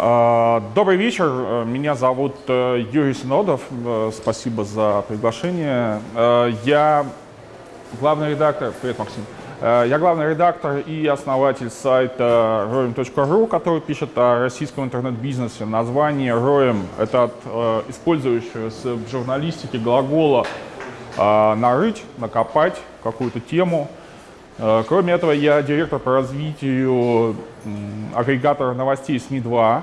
А, добрый вечер, меня зовут э, Юрий Синодов, э, спасибо за приглашение. Э, я главный редактор, привет, Максим. Я главный редактор и основатель сайта roem.ru, который пишет о российском интернет-бизнесе. Название roem — это от использующегося в журналистике глагола «нарыть», «накопать» какую-то тему. Кроме этого, я директор по развитию агрегатора новостей СМИ-2.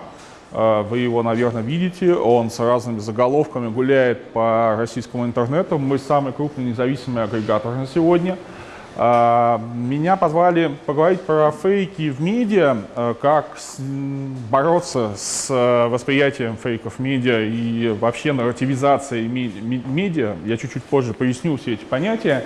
Э, вы его, наверное, видите. Он с разными заголовками гуляет по российскому интернету. Мы самый крупный независимый агрегатор на сегодня. Э, меня позвали поговорить про фейки в медиа, э, как бороться с восприятием фейков в медиа и вообще нарративизацией медиа. Я чуть-чуть позже поясню все эти понятия.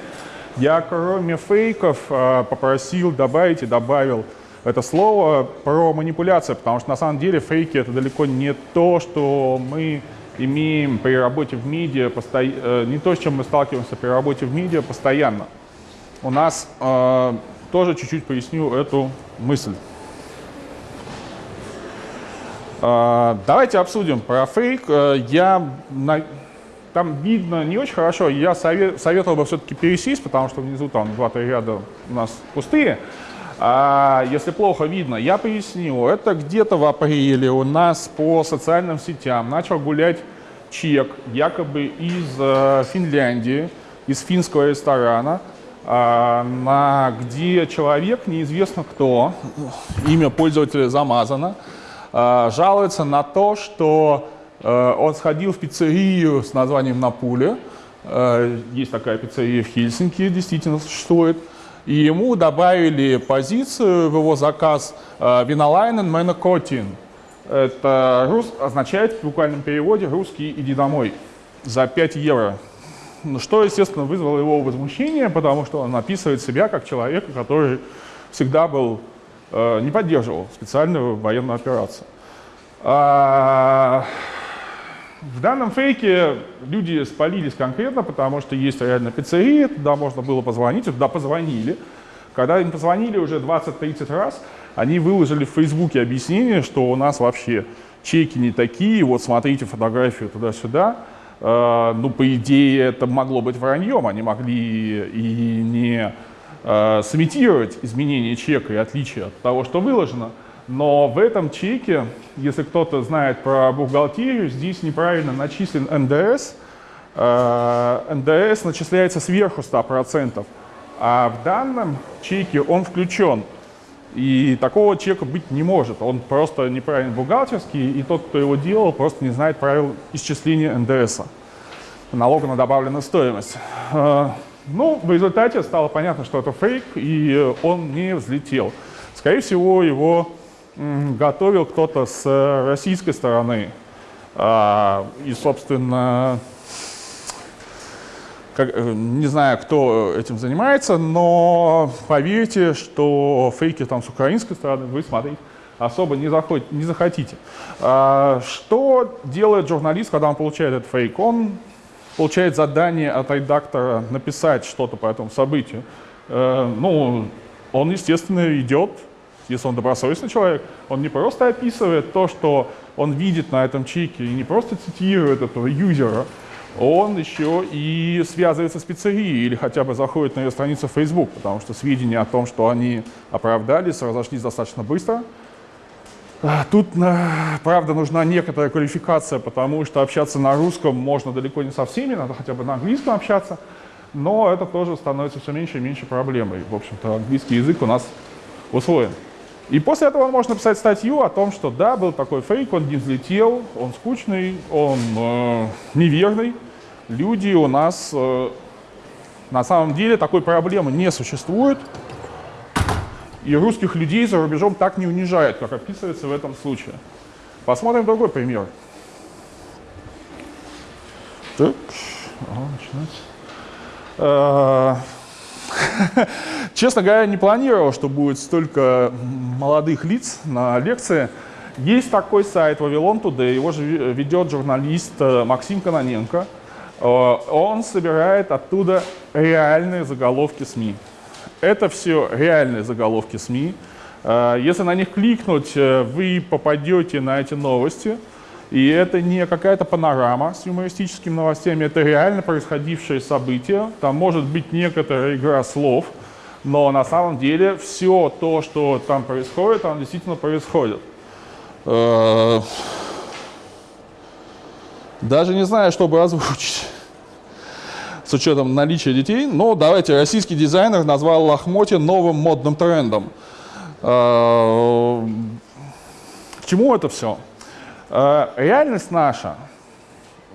Я, кроме фейков, попросил добавить и добавил это слово про манипуляцию, потому что на самом деле фейки это далеко не то, что мы имеем при работе в медиа, посто... Э, не то, с чем мы сталкиваемся при работе в медиа постоянно. У нас э, тоже чуть-чуть поясню эту мысль. Э, давайте обсудим про фейк. Э, я. Там видно не очень хорошо. Я совет... советовал бы все-таки пересесть, потому что внизу там два-три ряда у нас пустые. А если плохо видно, я поясню. Это где-то в апреле у нас по социальным сетям начал гулять чек, якобы из э, Финляндии, из финского ресторана, э, на, где человек, неизвестно кто, имя пользователя замазано, э, жалуется на то, что он сходил в пиццерию с названием «Напуле». Э, есть такая пиццерия в Хельсинки, действительно существует и ему добавили позицию в его заказ «Виналайнен Менокотин». Это рус, означает в буквальном переводе «русский, иди домой» за 5 евро. Ну, что, естественно, вызвало его возмущение, потому что он описывает себя как человека, который всегда был, э, не поддерживал специальную военную операцию. В данном фейке люди спалились конкретно, потому что есть реально пиццерия, туда можно было позвонить, туда позвонили. Когда им позвонили уже 20-30 раз, они выложили в Фейсбуке объяснение, что у нас вообще чеки не такие, вот смотрите фотографию туда-сюда. Э, ну, по идее, это могло быть враньем, они могли и не э, сымитировать изменение чека и отличия от того, что выложено. Но в этом чеке, если кто-то знает про бухгалтерию, здесь неправильно начислен НДС. Э, НДС начисляется сверху 100%, а в данном чеке он включен. И такого чека быть не может. Он просто неправильно бухгалтерский, и тот, кто его делал, просто не знает правил исчисления НДС, налога на добавленную стоимость. Э, ну, в результате стало понятно, что это фейк, и он не взлетел. Скорее всего, его готовил кто-то с э, российской стороны. А, и, собственно, как, э, не знаю, кто этим занимается, но поверьте, что фейки там с украинской стороны вы смотреть особо не, заходите, не захотите. А, что делает журналист, когда он получает этот фейк? Он получает задание от редактора написать что-то по этому событию. Э, ну, он, естественно, идет если он добросовестный человек, он не просто описывает то, что он видит на этом чеке, и не просто цитирует этого юзера, он еще и связывается с пиццерией или хотя бы заходит на ее страницу Facebook, потому что сведения о том, что они оправдались, разошлись достаточно быстро. А, тут, правда, нужна некоторая квалификация, потому что общаться на русском можно далеко не со всеми, надо хотя бы на английском общаться, но это тоже становится все меньше и меньше проблемой. В общем-то, английский язык у нас усвоен. И после этого он может написать статью о том, что да, был такой фейк, он не взлетел, он скучный, он э, неверный. Люди у нас э, на самом деле такой проблемы не существует. И русских людей за рубежом так не унижают, как описывается в этом случае. Посмотрим другой пример. Так, ага, начинать. Честно говоря, не планировал, что будет столько молодых лиц на лекции. Есть такой сайт Вавилон Today, его же ведет журналист э, Максим Каноненко. Э, он собирает оттуда реальные заголовки СМИ. Это все реальные заголовки СМИ. Э, если на них кликнуть, вы попадете на эти новости. И это не какая-то панорама с юмористическими новостями, это реально происходившие события. Там может быть некоторая игра слов, но на самом деле все то, что там происходит, там действительно происходит. Э, даже не знаю, чтобы озвучить с учетом наличия детей, но давайте, российский дизайнер назвал лохмотья новым модным трендом. Э, к чему это все? Э, реальность наша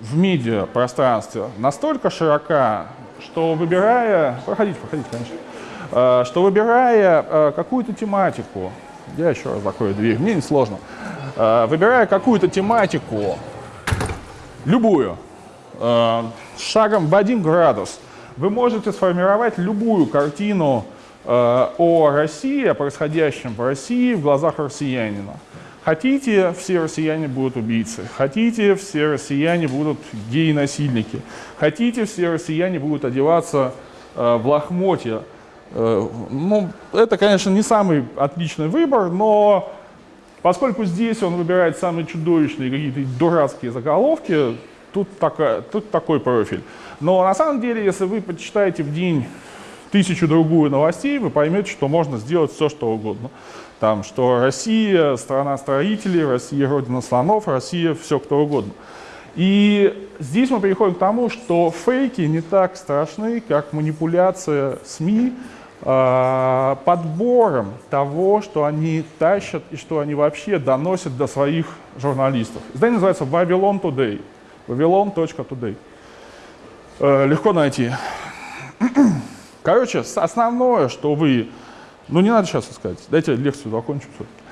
в медиапространстве настолько широка, что выбирая... Проходите, проходите, конечно. Э, что выбирая э, какую-то тематику, я еще раз закрою дверь, мне не сложно, выбирая какую-то тематику, любую, шагом в один градус, вы можете сформировать любую картину о России, о происходящем в России в глазах россиянина. Хотите, все россияне будут убийцы. Хотите, все россияне будут геи-насильники. Хотите, все россияне будут одеваться э, в лохмотья. Э, ну, это, конечно, не самый отличный выбор, но поскольку здесь он выбирает самые чудовищные какие-то дурацкие заголовки, тут, такая, тут такой профиль. Но на самом деле, если вы почитаете в день тысячу-другую новостей, вы поймете, что можно сделать все, что угодно там, что Россия страна строителей, Россия родина слонов, Россия все кто угодно. И здесь мы переходим к тому, что фейки не так страшны, как манипуляция СМИ э, подбором того, что они тащат и что они вообще доносят до своих журналистов. Издание называется Babylon Today. Babylon.today. Э, легко найти. Короче, основное, что вы ну, не надо сейчас искать. Дайте лекцию закончу все-таки.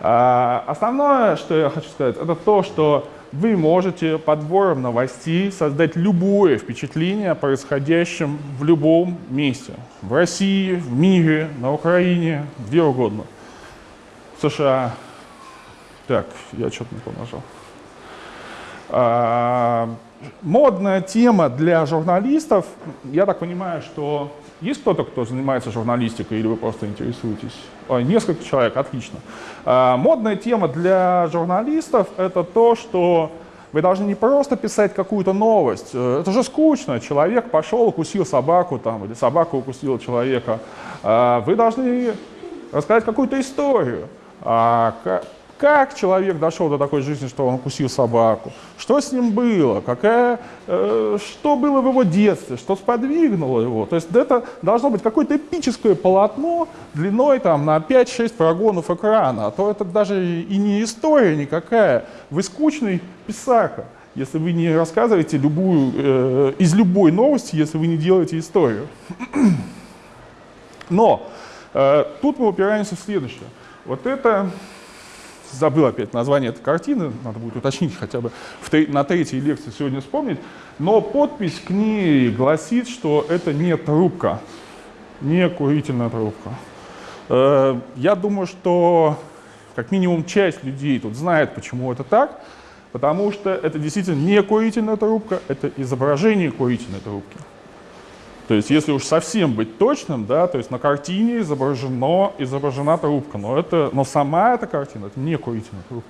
А, основное, что я хочу сказать, это то, что вы можете подбором новостей создать любое впечатление о происходящем в любом месте. В России, в мире, на Украине, где угодно. В США. Так, я что-то не помножал. А, модная тема для журналистов, я так понимаю, что есть кто-то, кто занимается журналистикой или вы просто интересуетесь? Ой, несколько человек, отлично. А, модная тема для журналистов — это то, что вы должны не просто писать какую-то новость. Э, это же скучно. Человек пошел, укусил собаку, там, или собака укусила человека. А, вы должны рассказать какую-то историю. А, как человек дошел до такой жизни, что он укусил собаку? Что с ним было? Какая, э, что было в его детстве? Что сподвигнуло его? То есть это должно быть какое-то эпическое полотно длиной там, на 5-6 прогонов экрана. А то это даже и не история никакая. Вы скучный писака, если вы не рассказываете любую, э, из любой новости, если вы не делаете историю. Но э, тут мы упираемся в следующее. Вот это забыл опять название этой картины, надо будет уточнить хотя бы в, на третьей лекции сегодня вспомнить, но подпись к ней гласит, что это не трубка, не курительная трубка. Э, я думаю, что как минимум часть людей тут знает, почему это так, потому что это действительно не курительная трубка, это изображение курительной трубки. То есть, если уж совсем быть точным, да, то есть на картине изображено, изображена трубка, но, это, но сама эта картина, это не курительная трубка.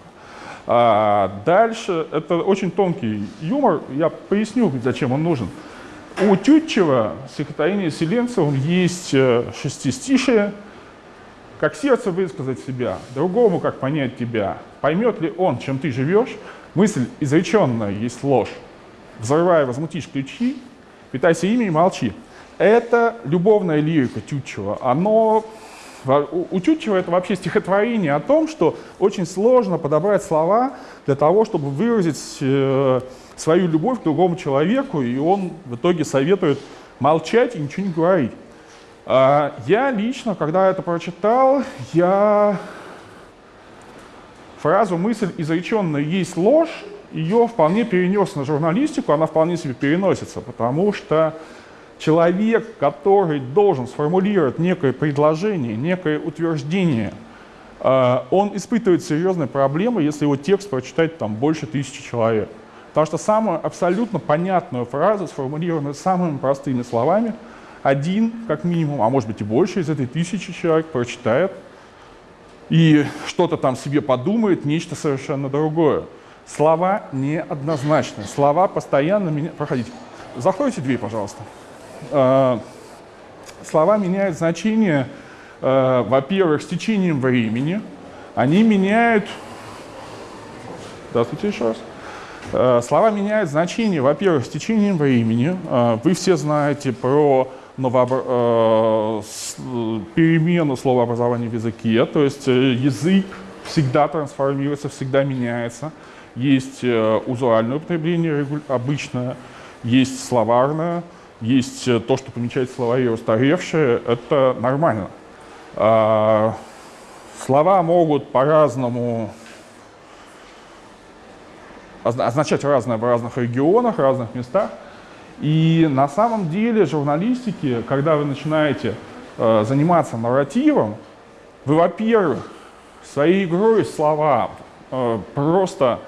А дальше, это очень тонкий юмор, я поясню, зачем он нужен. У Тютчева, стихотворения Селенцевым, есть э, шестистишие, как сердце высказать себя, другому как понять тебя, поймет ли он, чем ты живешь, мысль изреченная есть ложь. Взрывая, возмутишь ключи, питайся ими и молчи. Это любовная лирика Тютчева. Оно, у Тютчева это вообще стихотворение о том, что очень сложно подобрать слова для того, чтобы выразить э, свою любовь к другому человеку, и он в итоге советует молчать и ничего не говорить. А я лично, когда это прочитал, я фразу «мысль изреченная есть ложь» ее вполне перенес на журналистику, она вполне себе переносится, потому что человек, который должен сформулировать некое предложение, некое утверждение, э, он испытывает серьезные проблемы, если его текст прочитать там больше тысячи человек. Потому что самую абсолютно понятную фразу, сформулированную самыми простыми словами, один, как минимум, а может быть и больше из этой тысячи человек прочитает и что-то там себе подумает, нечто совершенно другое. Слова неоднозначны. Слова постоянно меняют. Проходите. Закройте дверь, пожалуйста. Э, слова меняют значение, э, во-первых, с течением времени. Они меняют... Здравствуйте еще раз. Э, слова меняют значение, во-первых, с течением времени. Вы все знаете про новообр... перемену словообразования в языке, то есть язык всегда трансформируется, всегда меняется. Есть узуальное употребление обычное, есть словарное, есть э, то, что помечает словари устаревшие, это нормально. А, слова могут по-разному означать разное в разных регионах, в разных местах. И на самом деле журналистики, когда вы начинаете э, заниматься нарративом, вы, во-первых, своей игрой слова э, просто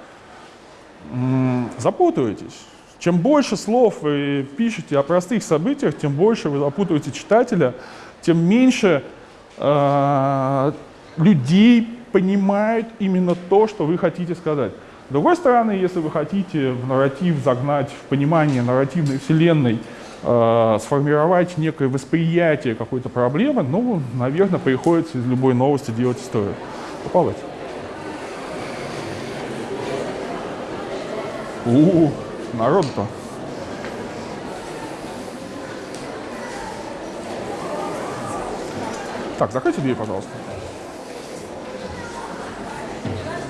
э, запутаетесь. Чем больше слов вы пишете о простых событиях, тем больше вы запутываете читателя, тем меньше э, людей понимают именно то, что вы хотите сказать. С другой стороны, если вы хотите в нарратив загнать, в понимание нарративной вселенной, э, сформировать некое восприятие какой-то проблемы, ну, наверное, приходится из любой новости делать историю. Попалось. У-у-у народ-то. Так, закройте дверь, пожалуйста.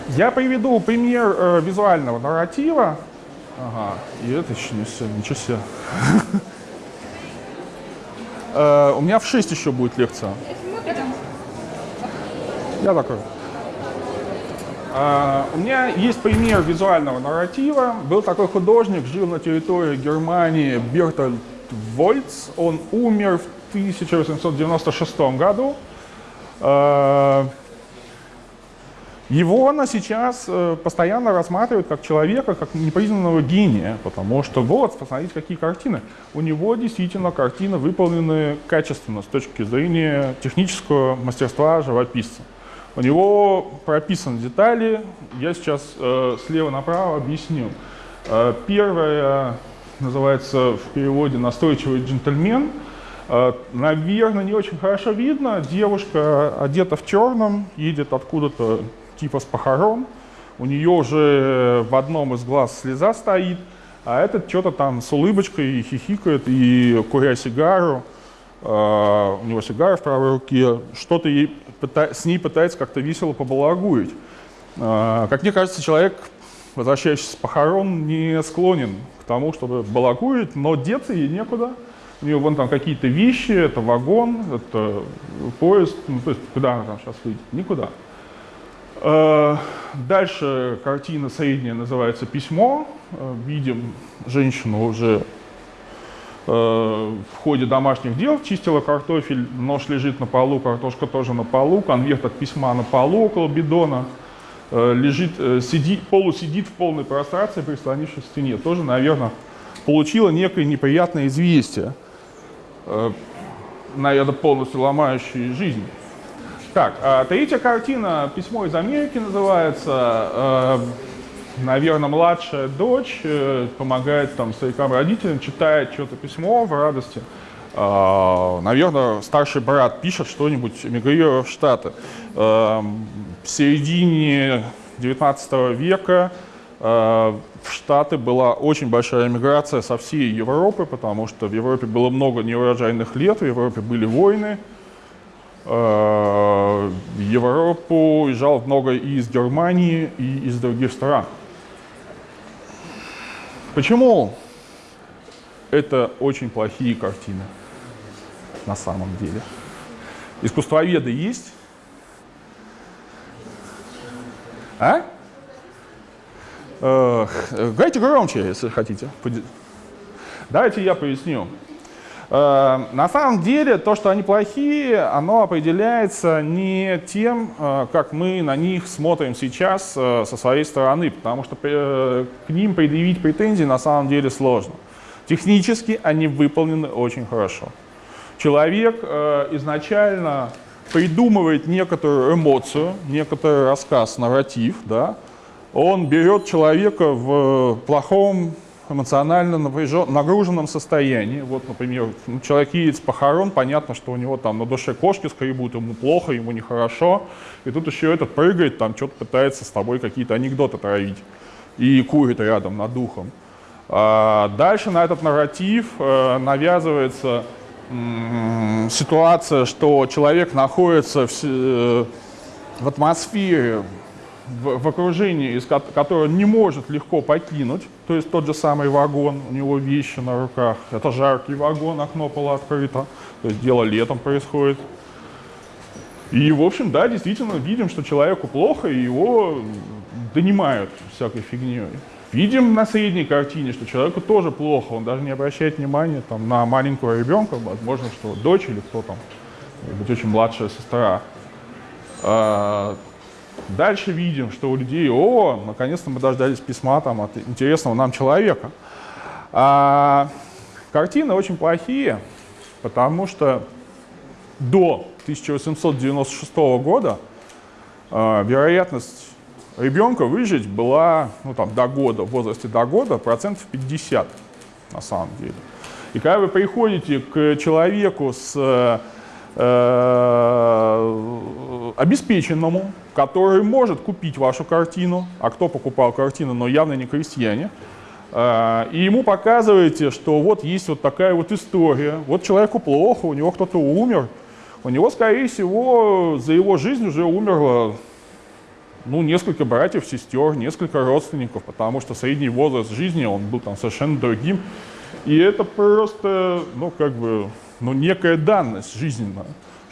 Я приведу пример э, визуального нарратива. Ага, и это еще не все, ничего себе. Э, у меня в 6 еще будет лекция. Я закрою. Uh, у меня есть пример визуального нарратива. Был такой художник, жил на территории Германии Бертольд Вольц. Он умер в 1896 году. Uh, его на сейчас uh, постоянно рассматривают как человека, как непризнанного гения, потому что вот, посмотрите, какие картины. У него действительно картины выполнены качественно с точки зрения технического мастерства живописца. У него прописаны детали, я сейчас э, слева направо объясню. Э, первое называется в переводе «настойчивый джентльмен». Э, наверное, не очень хорошо видно. Девушка одета в черном, едет откуда-то типа с похорон. У нее уже в одном из глаз слеза стоит, а этот что-то там с улыбочкой хихикает и куря сигару. Uh, у него сигара в правой руке, что-то ей с ней пытается как-то весело побалагуить. Uh, как мне кажется, человек, возвращающийся с похорон, не склонен к тому, чтобы балагуить, но деться ей некуда. У нее вон там какие-то вещи, это вагон, это поезд, ну, то есть куда она там сейчас выйдет? Никуда. Uh, дальше картина средняя называется «Письмо». Видим женщину уже в ходе домашних дел чистила картофель, нож лежит на полу, картошка тоже на полу, конверт от письма на полу около бидона, э, лежит, э, сидит, полусидит в полной прострации, прислонившись к стене. Тоже, наверное, получила некое неприятное известие, наверное, полностью ломающее жизнь. Так, а третья картина «Письмо из Америки» называется наверное, младшая дочь э, помогает там старикам родителям, читает что-то письмо в радости. Uh, наверное, старший брат пишет что-нибудь, эмигрируя в Штаты. Uh, в середине 19 века uh, в Штаты была очень большая эмиграция со всей Европы, потому что в Европе было много неурожайных лет, в Европе были войны. В Европу уезжал много и из Германии, и из других стран. Почему это очень плохие картины на самом деле? Искусствоведы есть? А? Э, Гайте громче, если хотите. Давайте я поясню. Э, на самом деле, то, что они плохие, оно определяется не тем, э, как мы на них смотрим сейчас э, со своей стороны, потому что к ним предъявить претензии на самом деле сложно. Технически они выполнены очень хорошо. Человек изначально придумывает некоторую эмоцию, некоторый рассказ, нарратив, да, он берет человека в плохом эмоционально нагруженном состоянии. Вот, например, человек едет с похорон, понятно, что у него там на душе кошки скребут, ему плохо, ему нехорошо. И тут еще этот прыгает, там что-то пытается с тобой какие-то анекдоты травить и курит рядом над духом. А дальше на этот нарратив э, навязывается ситуация, что человек находится в, э, в атмосфере, в, в окружении, из которого не может легко покинуть, то есть тот же самый вагон, у него вещи на руках, это жаркий вагон, окно было открыто, то есть дело летом происходит. И, в общем, да, действительно видим, что человеку плохо, и его донимают всякой фигней. Видим на средней картине, что человеку тоже плохо, он даже не обращает внимания там, на маленького ребенка, возможно, что дочь или кто там, быть, очень младшая сестра. А, дальше видим, что у людей, о, наконец-то мы дождались письма там, от интересного нам человека. А, картины очень плохие, потому что до 1896 года а, вероятность ребенка выжить была ну, там, до года, в возрасте до года, процентов 50 на самом деле. И когда вы приходите к человеку с э, э, обеспеченному, который может купить вашу картину, а кто покупал картину, но явно не крестьяне, э, и ему показываете, что вот есть вот такая вот история, вот человеку плохо, у него кто-то умер, у него, скорее всего, за его жизнь уже умерло ну, несколько братьев, сестер, несколько родственников, потому что средний возраст жизни, он был там совершенно другим. И это просто, ну, как бы, ну, некая данность жизненная,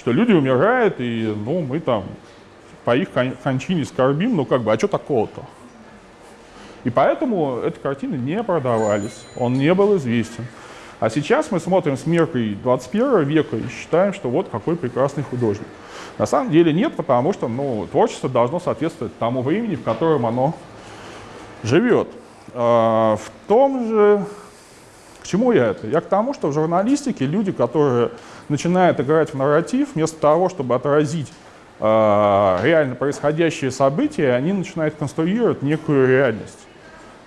что люди умирают, и, ну, мы там по их кончине скорбим, ну, как бы, а что такого-то? И поэтому эти картины не продавались, он не был известен. А сейчас мы смотрим с меркой 21 века и считаем, что вот какой прекрасный художник. На самом деле нет, потому что ну, творчество должно соответствовать тому времени, в котором оно живет. А, в том же, к чему я это? Я к тому, что в журналистике люди, которые начинают играть в нарратив, вместо того, чтобы отразить э, реально происходящие события, они начинают конструировать некую реальность,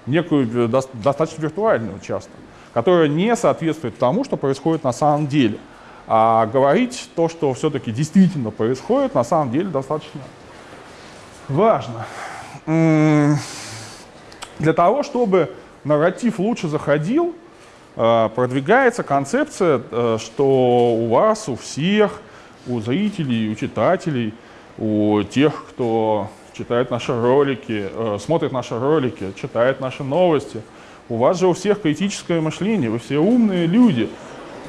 некую до, достаточно виртуальную часто, которая не соответствует тому, что происходит на самом деле. А говорить то, что все-таки действительно происходит, на самом деле достаточно важно. Для того, чтобы нарратив лучше заходил, э, продвигается концепция, э, что у вас, у всех, у зрителей, у читателей, у тех, кто читает наши ролики, э, смотрит наши ролики, читает наши новости, у вас же у всех критическое мышление, вы все умные люди –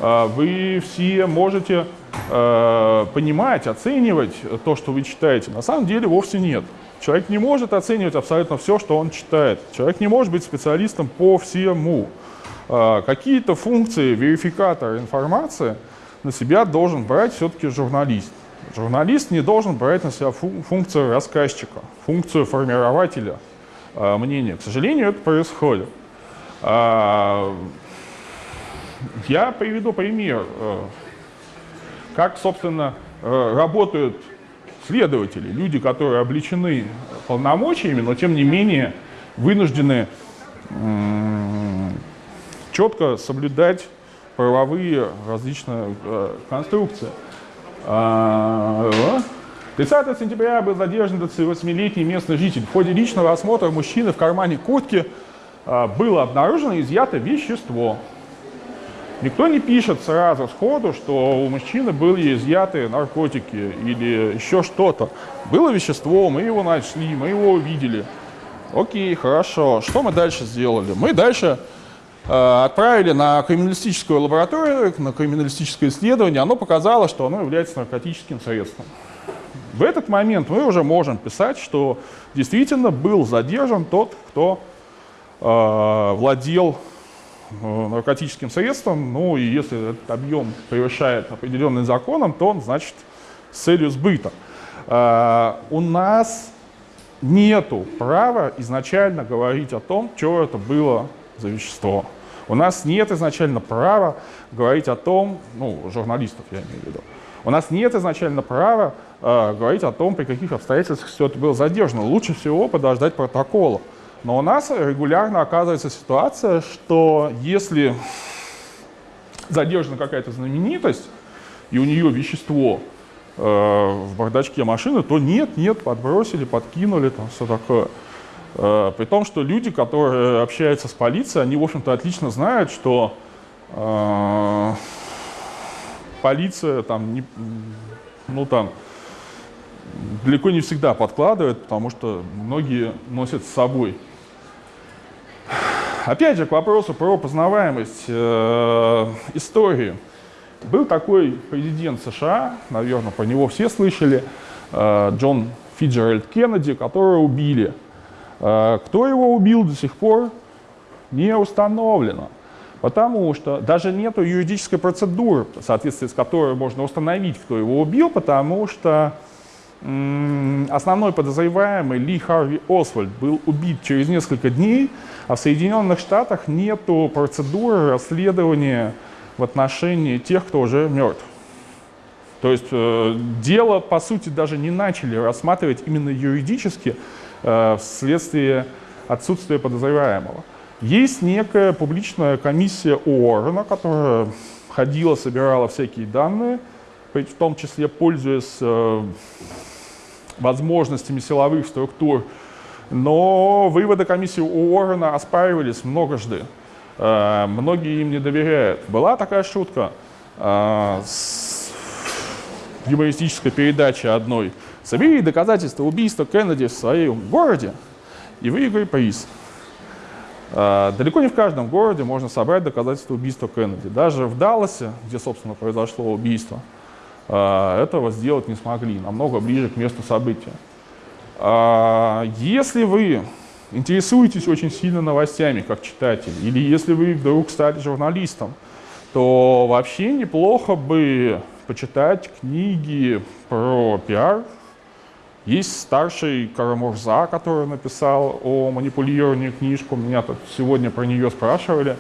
вы все можете э, понимать, оценивать то, что вы читаете. На самом деле вовсе нет. Человек не может оценивать абсолютно все, что он читает. Человек не может быть специалистом по всему. А, какие-то функции верификатора информации на себя должен брать все-таки журналист. Журналист не должен брать на себя функцию рассказчика, функцию формирователя э, мнения. К сожалению, это происходит. Я приведу пример, э, как, собственно, э, работают следователи, люди, которые обличены полномочиями, но тем не менее вынуждены четко соблюдать правовые различные э, конструкции. 30 а, сентября был задержан 28-летний местный житель. В ходе личного осмотра мужчины в кармане куртки было обнаружено изъято вещество. Никто не пишет сразу сходу, что у мужчины были изъяты наркотики или еще что-то. Было вещество, мы его нашли, мы его увидели. Окей, хорошо. Что мы дальше сделали? Мы дальше э, отправили на криминалистическую лабораторию, на криминалистическое исследование. Оно показало, что оно является наркотическим средством. В этот момент мы уже можем писать, что действительно был задержан тот, кто э, владел Э, наркотическим средством, ну и если этот объем превышает определенный законом, то он, значит, с целью сбыта. Э, у нас нету права изначально говорить о том, что это было за вещество. У нас нет изначально права говорить о том, ну, журналистов я имею в виду, У нас нет изначально права э, говорить о том, при каких обстоятельствах все это было задержано. Лучше всего подождать протокола. Но у нас регулярно оказывается ситуация, что если задержана какая-то знаменитость, и у нее вещество э, в бардачке машины, то нет, нет, подбросили, подкинули, там все такое. Э, при том, что люди, которые общаются с полицией, они, в общем-то, отлично знают, что э, полиция там, не, ну там, далеко не всегда подкладывает, потому что многие носят с собой. Опять же, к вопросу про познаваемость э, истории. Был такой президент США, наверное, про него все слышали, э, Джон Фиджеральд Кеннеди, которого убили. Э, кто его убил до сих пор, не установлено. Потому что даже нет юридической процедуры, в соответствии с которой можно установить, кто его убил, потому что основной подозреваемый Ли Харви Освальд был убит через несколько дней, а в Соединенных Штатах нет процедуры расследования в отношении тех, кто уже мертв. То есть э, дело, по сути, даже не начали рассматривать именно юридически э, вследствие отсутствия подозреваемого. Есть некая публичная комиссия ООРНа, которая ходила, собирала всякие данные, в том числе пользуясь э, возможностями силовых структур. Но выводы комиссии ООРНа оспаривались многожды. Э, многие им не доверяют. Была такая шутка э, с юмористической передачи одной. Собери доказательства убийства Кеннеди в своем городе и выиграй приз. А, далеко не в каждом городе можно собрать доказательства убийства Кеннеди. Даже в Далласе, где, собственно, произошло убийство, а, этого сделать не смогли, намного ближе к месту события. А, если вы интересуетесь очень сильно новостями, как читатель, или если вы вдруг стали журналистом, то вообще неплохо бы почитать книги про пиар, есть старший Карамурза, который написал о манипулировании книжку. Меня тут сегодня про нее спрашивали.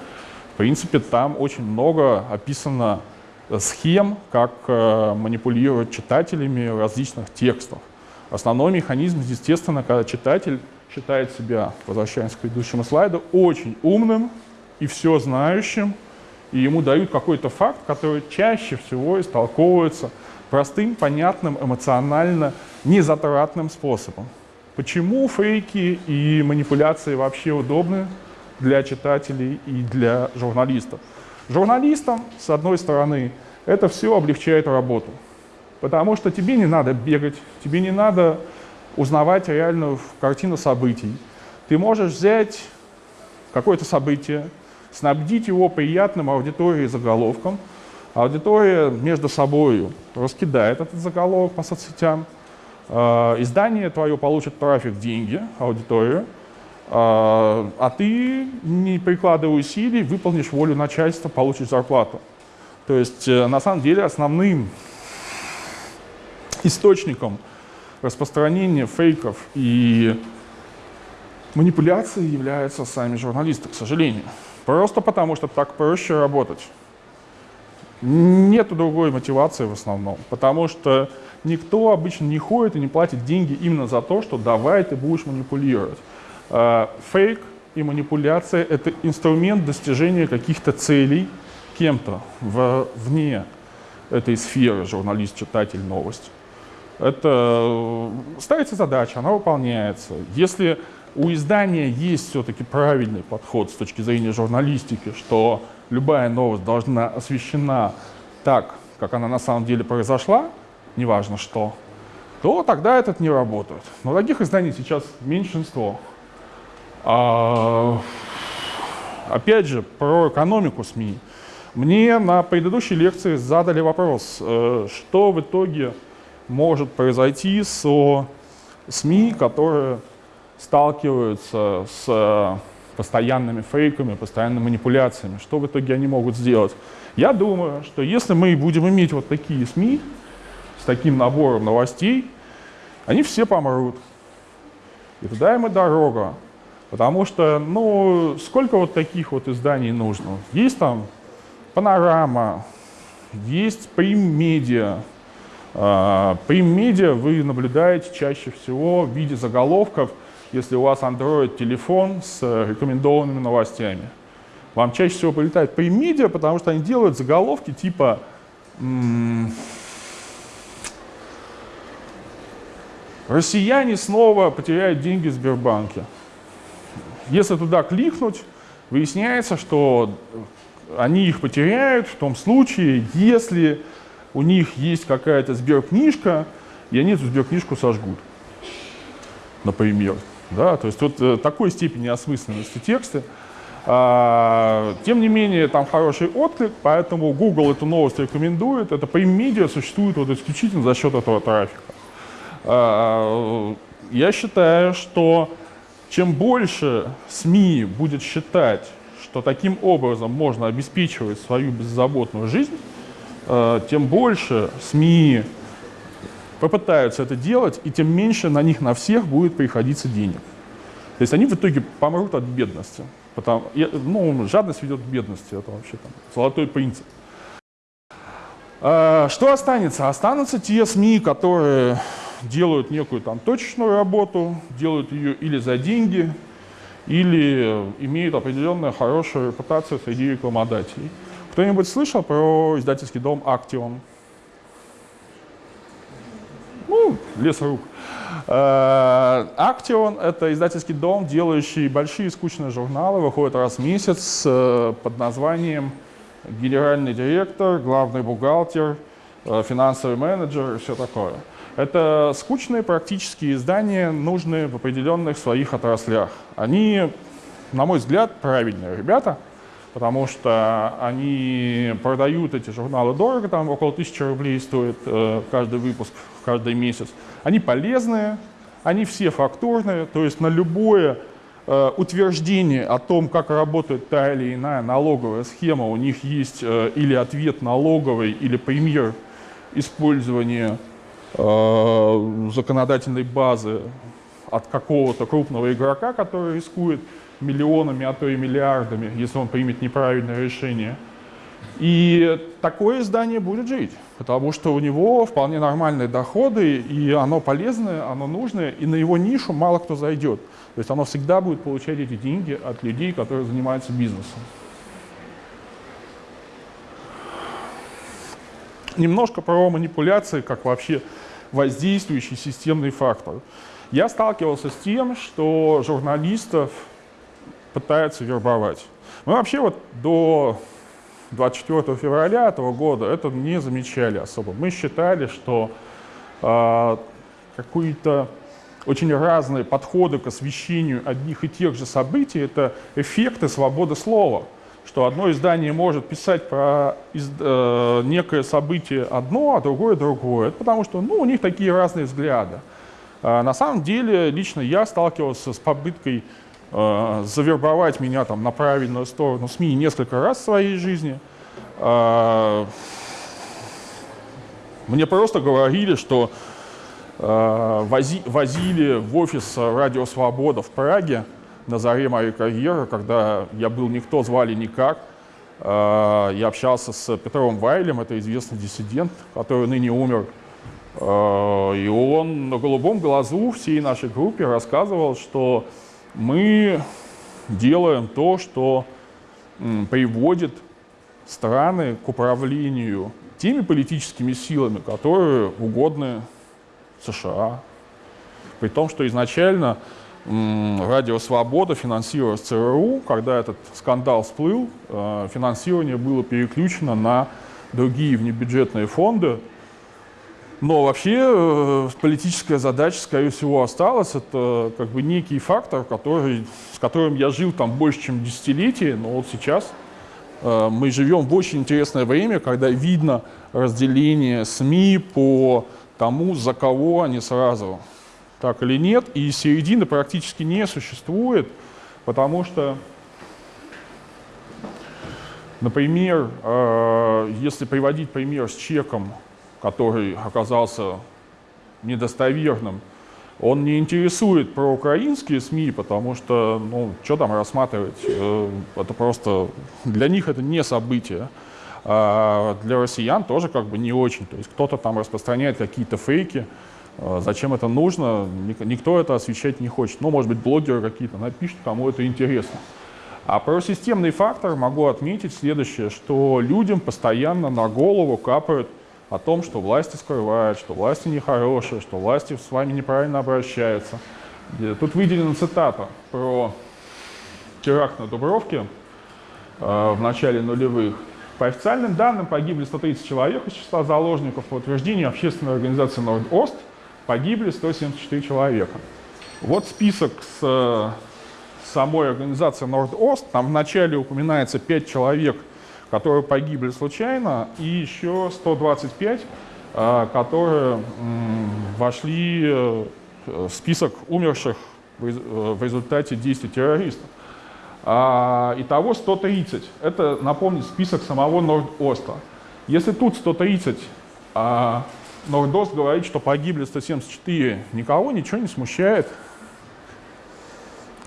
В принципе, там очень много описано схем, как э, манипулировать читателями различных текстов. Основной механизм, естественно, когда читатель считает себя, возвращаясь к предыдущему слайду, очень умным и все знающим, и ему дают какой-то факт, который чаще всего истолковывается простым, понятным, эмоционально незатратным способом. Почему фейки и манипуляции вообще удобны для читателей и для журналистов? Журналистам, с одной стороны, это все облегчает работу, потому что тебе не надо бегать, тебе не надо узнавать реальную картину событий. Ты можешь взять какое-то событие, снабдить его приятным аудитории заголовком, аудитория между собой раскидает этот заголовок по соцсетям, э, издание твое получит трафик, деньги, аудиторию, э, а ты, не прикладывая усилий, выполнишь волю начальства, получишь зарплату. То есть, э, на самом деле, основным источником распространения фейков и манипуляций являются сами журналисты, к сожалению. Просто потому, что так проще работать. Нет другой мотивации в основном, потому что никто обычно не ходит и не платит деньги именно за то, что давай ты будешь манипулировать. А, фейк и манипуляция — это инструмент достижения каких-то целей кем-то вне этой сферы, журналист, читатель, новость. Это э, ставится задача, она выполняется. Если у издания есть все-таки правильный подход с точки зрения журналистики, что любая новость должна освещена так, как она на самом деле произошла, неважно что, то тогда этот не работает. Но таких изданий сейчас меньшинство. А, опять же, про экономику СМИ. Мне на предыдущей лекции задали вопрос, э, что в итоге может произойти с СМИ, которые сталкиваются с постоянными фейками, постоянными манипуляциями. Что в итоге они могут сделать? Я думаю, что если мы будем иметь вот такие СМИ с таким набором новостей, они все помрут. И туда им и дорога. Потому что, ну, сколько вот таких вот изданий нужно? Есть там Панорама, есть Прим Медиа, Прим-медиа вы наблюдаете чаще всего в виде заголовков, если у вас Android-телефон с рекомендованными новостями. Вам чаще всего прилетает прим-медиа, потому что они делают заголовки типа «Россияне снова потеряют деньги в Сбербанке». Если туда кликнуть, выясняется, что они их потеряют в том случае, если у них есть какая-то сберкнижка, и они эту сберкнижку сожгут, например. Да? То есть вот э, такой степени осмысленности текста. Тем не менее, там хороший отклик, поэтому Google эту новость рекомендует. Это Prime существует вот исключительно за счет этого трафика. А, я считаю, что чем больше СМИ будет считать, что таким образом можно обеспечивать свою беззаботную жизнь, э, тем больше СМИ попытаются это делать, и тем меньше на них на всех будет приходиться денег. То есть они в итоге помрут от бедности. Потому, ну, жадность ведет к бедности, это вообще там, золотой принцип. А, что останется? Останутся те СМИ, которые делают некую там точечную работу, делают ее или за деньги, или имеют определенную хорошую репутацию среди рекламодателей. Кто-нибудь слышал про издательский дом «Актион»? Ну, лес рук. Э, «Актион» — это издательский дом, делающий большие скучные журналы, выходит раз в месяц э, под названием «Генеральный директор», «Главный бухгалтер», э, «Финансовый менеджер» и все такое. Это скучные практические издания, нужные в определенных своих отраслях. Они, на мой взгляд, правильные ребята, потому что они продают эти журналы дорого, там около тысячи рублей стоит э, каждый выпуск, каждый месяц. Они полезные, они все фактурные, то есть на любое э, утверждение о том, как работает та или иная налоговая схема, у них есть э, или ответ налоговый, или пример использования Э, законодательной базы от какого-то крупного игрока, который рискует миллионами, а то и миллиардами, если он примет неправильное решение. И такое издание будет жить, потому что у него вполне нормальные доходы, и оно полезное, оно нужное, и на его нишу мало кто зайдет. То есть оно всегда будет получать эти деньги от людей, которые занимаются бизнесом. Немножко про манипуляции, как вообще воздействующий системный фактор. Я сталкивался с тем, что журналистов пытаются вербовать. Мы вообще вот до 24 февраля этого года это не замечали особо. Мы считали, что э, какие-то очень разные подходы к освещению одних и тех же событий — это эффекты свободы слова что одно издание может писать про из, э, некое событие одно, а другое другое. Это потому что ну, у них такие разные взгляды. А на самом деле, лично я сталкивался с попыткой э, завербовать меня там, на правильную сторону СМИ несколько раз в своей жизни. Э, мне просто говорили, что э, вози, возили в офис Радио Свобода в Праге, на заре моей карьеры, когда я был никто, звали никак. Э, я общался с Петром Вайлем, это известный диссидент, который ныне умер. Э, и он на голубом глазу всей нашей группе рассказывал, что мы делаем то, что приводит страны к управлению теми политическими силами, которые угодны США. При том, что изначально Радио Свобода финансировалось ЦРУ. Когда этот скандал всплыл, э, финансирование было переключено на другие внебюджетные фонды. Но вообще э, политическая задача, скорее всего, осталась. Это как бы некий фактор, который, с которым я жил там больше, чем десятилетие, но вот сейчас э, мы живем в очень интересное время, когда видно разделение СМИ по тому, за кого они сразу так или нет, и середины практически не существует, потому что, например, э, если приводить пример с чеком, который оказался недостоверным, он не интересует про украинские СМИ, потому что, ну, что там рассматривать, э, это просто, для них это не событие. а для россиян тоже как бы не очень. То есть кто-то там распространяет какие-то фейки, а зачем это нужно, никто это освещать не хочет. Ну, может быть, блогеры какие-то напишут, кому это интересно. А про системный фактор могу отметить следующее, что людям постоянно на голову капают о том, что власти скрывают, что власти нехорошие, что власти с вами неправильно обращаются. Тут выделена цитата про теракт на Дубровке э, в начале нулевых. По официальным данным погибли 130 человек из числа заложников. По утверждению общественной организации Норд-Ост погибли 174 человека. Вот список с э, самой организации Норд-Ост. Там вначале упоминается 5 человек, которые погибли случайно, и еще 125, э, которые вошли э, в список умерших в результате действий террористов. А, итого 130. Это, напомню, список самого Норд-Оста. Если тут 130, а Нордост говорит, что погибли 174, никого ничего не смущает.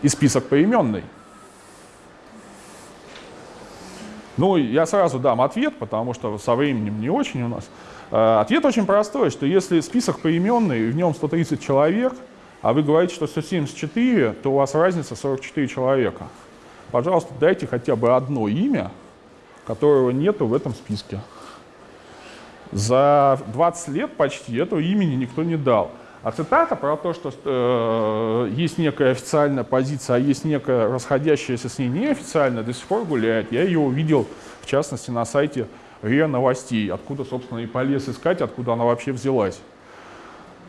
И список поименный. Ну, я сразу дам ответ, потому что со временем не очень у нас. А, ответ очень простой, что если список поименный, в нем 130 человек, а вы говорите, что 174, то у вас разница 44 человека пожалуйста, дайте хотя бы одно имя, которого нету в этом списке. За 20 лет почти этого имени никто не дал. А цитата про то, что э, есть некая официальная позиция, а есть некая расходящаяся с ней неофициальная, до сих пор гуляет. Я ее увидел, в частности, на сайте РИА Новостей, откуда, собственно, и полез искать, откуда она вообще взялась.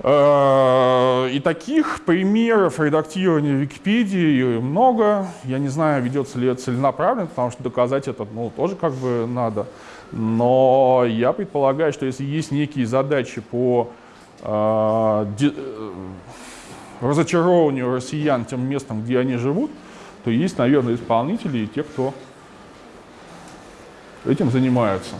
Э, и таких примеров редактирования Википедии много. Я не знаю, ведется ли это целенаправленно, потому что доказать это ну, тоже как бы надо. Но я предполагаю, что если есть некие задачи по разочарованию россиян тем местом, где они живут, то есть, наверное, исполнители и те, кто этим занимаются.